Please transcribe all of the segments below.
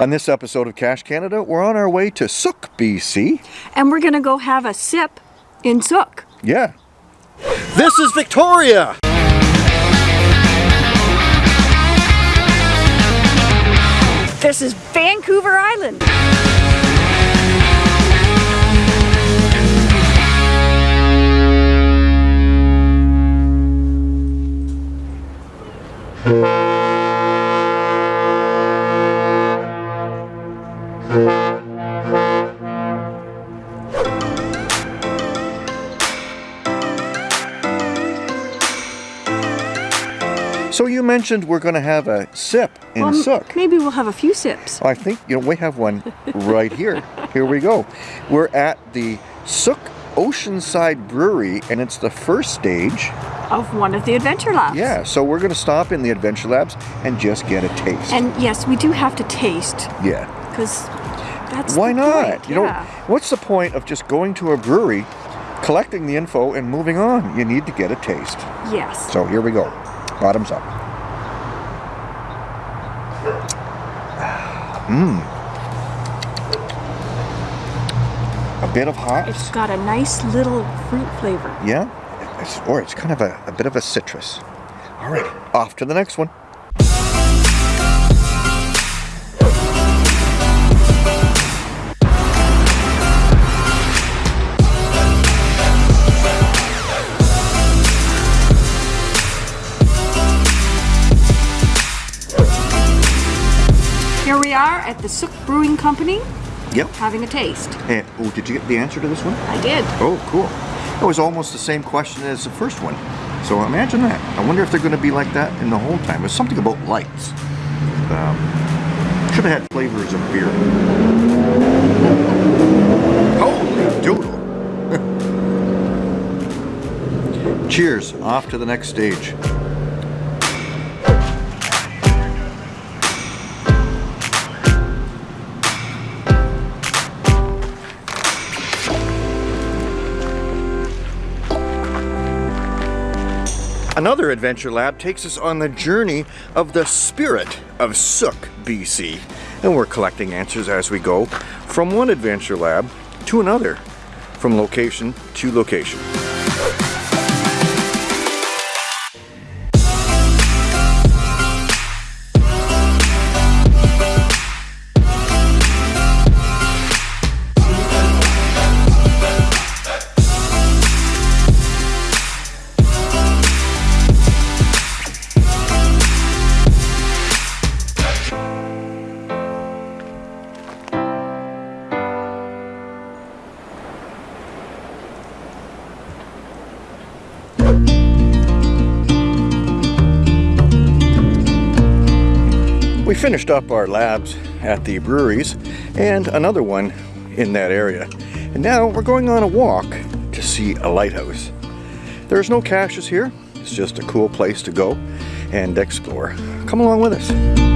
On this episode of Cache Canada, we're on our way to Sooke, BC. And we're gonna go have a sip in Sooke. Yeah. This is Victoria! This is Vancouver Island. So you mentioned we're going to have a sip in Well, Sooke. Maybe we'll have a few sips. I think, you know, we have one right here. Here we go. We're at the Sooke Oceanside Brewery, and it's the first stage. Of one of the adventure labs. Yeah, so we're going to stop in the Adventure Labs and just get a taste. And yes, we do have to taste yeah. because that's Why not? point, You know, what's the point of just going to a brewery, collecting the info, and moving on? You need to get a taste. Yes. So here we go. Bottoms up. Mmm. A bit of hops. It's got a nice little fruit flavor. Yeah? It's, or it's kind of a, a bit of a citrus. All right, off to the next one. Here we are at the Sooke Brewing Company Yep. having a taste. And, oh, did you get the answer to this one? I did. Oh, cool. It was almost the same question as the first one. So imagine that. I wonder if they're going to be like that in the whole time. There's something about lights. Um, should have had flavors of beer. Holy doodle. Cheers. Off to the next stage. Another Adventure Lab takes us on the journey of the spirit of Sooke, BC. And we're collecting answers as we go from one Adventure Lab to another, from location to location. Finished up our labs at the breweries and another one in that area. And now we're going on a walk to see a lighthouse. There's no caches here. It's just a cool place to go and explore. Come along with us.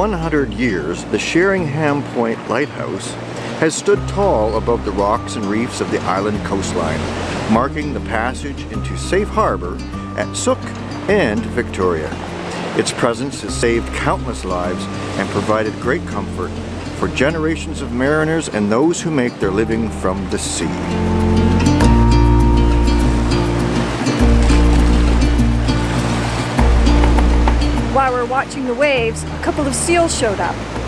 100 years, the Sheringham Point Lighthouse has stood tall above the rocks and reefs of the island coastline, marking the passage into safe harbor at Sooke and Victoria. Its presence has saved countless lives and provided great comfort for generations of mariners and those who make their living from the sea. We're watching the waves, a couple of seals showed up.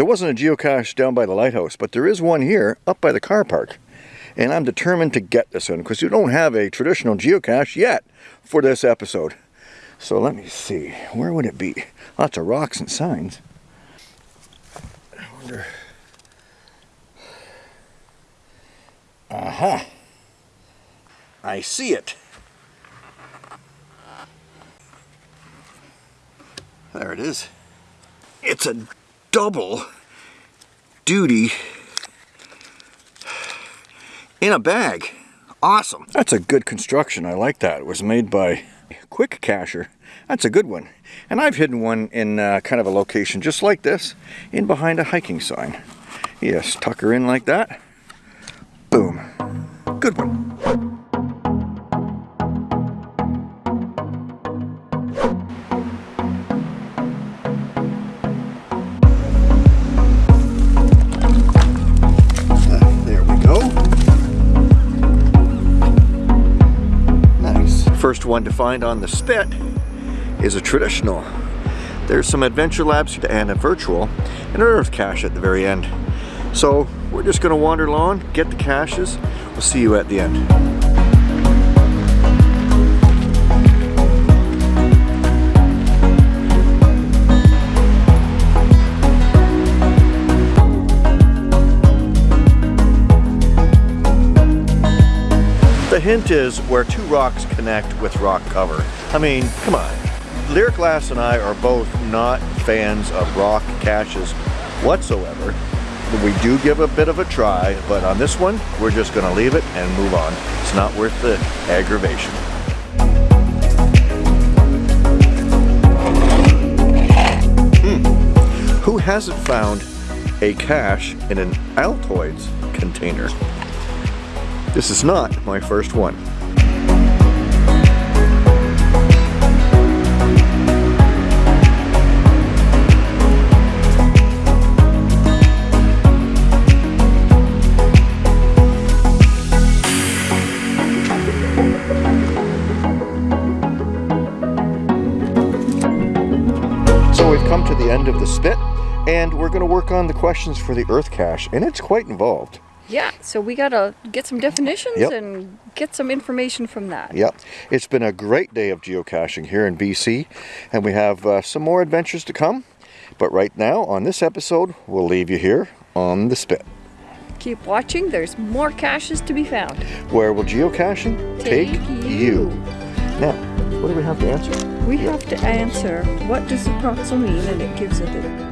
There wasn't a geocache down by the lighthouse, but there is one here up by the car park. And I'm determined to get this one because you don't have a traditional geocache yet for this episode. So let me see, where would it be? Lots of rocks and signs. I wonder. Aha! I see it. There it is. It's a double duty in a bag. Awesome. That's a good construction. I like that. It was made by Quick Cacher. That's a good one. And I've hidden one in uh, kind of a location just like this, in behind a hiking sign. Yes, tuck her in like that. Boom. Good one. First one to find on the spit is a traditional. There's some Adventure Labs and a virtual and an Earth cache at the very end. So we're just gonna wander along, get the caches. We'll see you at the end. The hint is where two rocks connect with rock cover. I mean, come on. Lyric Glass and I are both not fans of rock caches whatsoever. We do give a bit of a try, but on this one, we're just gonna leave it and move on. It's not worth the aggravation. Hmm. Who hasn't found a cache in an Altoids container? This is not my first one. So we've come to the end of the spit and we're going to work on the questions for the earth cache and it's quite involved. Yeah, so we gotta get some definitions Yep. and get some information from that. Yep, it's been a great day of geocaching here in BC, and we have uh, some more adventures to come. But right now, on this episode, we'll leave you here on the spit. Keep watching, there's more caches to be found. Where will geocaching Take you. Now, what do we have to answer? We have to answer what does the proxel mean, and it gives it the